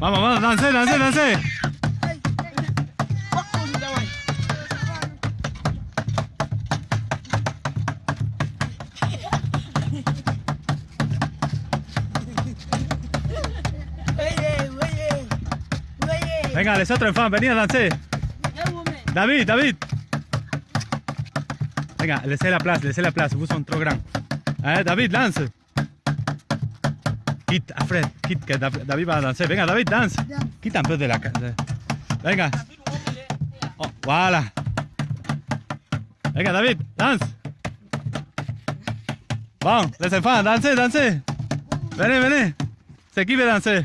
Vamos, vamos, danse, danse, danse. Venga, les otro enfant, venid, dansez. David, David. Venga, laissez la place, laissez la place, vous sont trop grands. Eh, David, danse. Quitte, Alfred, quitte, que Dav- David va a danser. Venga, David, danse. Quitte un de la... ca- de- Venga. Oh, voilà. Venga, David, danse. Bon, les enfants, dansez, dansez. Venez, venez. C'est qui veut danser